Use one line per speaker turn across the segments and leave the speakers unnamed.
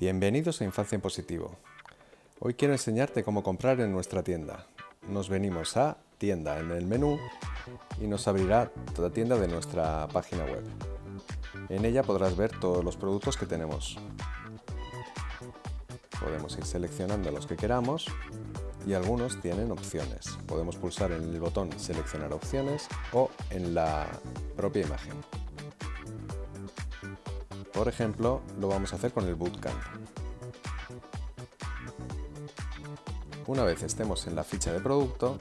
Bienvenidos a Infancia en Positivo. Hoy quiero enseñarte cómo comprar en nuestra tienda. Nos venimos a Tienda en el menú y nos abrirá toda tienda de nuestra página web. En ella podrás ver todos los productos que tenemos. Podemos ir seleccionando los que queramos y algunos tienen opciones. Podemos pulsar en el botón seleccionar opciones o en la propia imagen. Por ejemplo, lo vamos a hacer con el Bootcamp. Una vez estemos en la ficha de producto,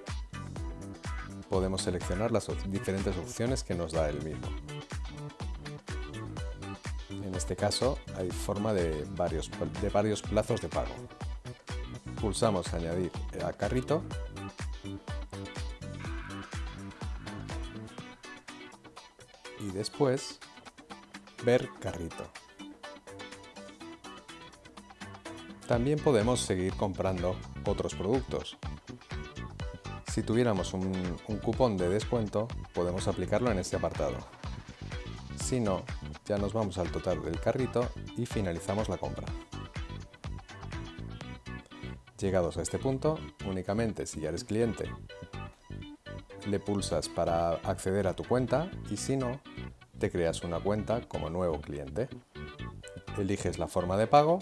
podemos seleccionar las diferentes opciones que nos da el mismo. En este caso hay forma de varios, de varios plazos de pago. Pulsamos añadir a carrito y después ver carrito. También podemos seguir comprando otros productos. Si tuviéramos un, cupón de descuento, podemos aplicarlo en este apartado. Si no, ya nos vamos al total del carrito y finalizamos la compra. Llegados a este punto, únicamente si ya eres cliente, le pulsas para acceder a tu cuenta y si no, te creas una cuenta como nuevo cliente. Eliges la forma de pago,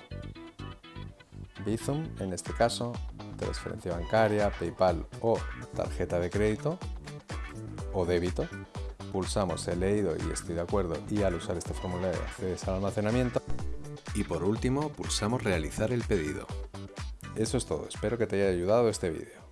Bizum en este caso, transferencia bancaria, PayPal o tarjeta de crédito o débito. Pulsamos he leído y estoy de acuerdo y al usar este formulario accedes al almacenamiento. Y por último pulsamos realizar el pedido. Eso es todo, espero que te haya ayudado este vídeo.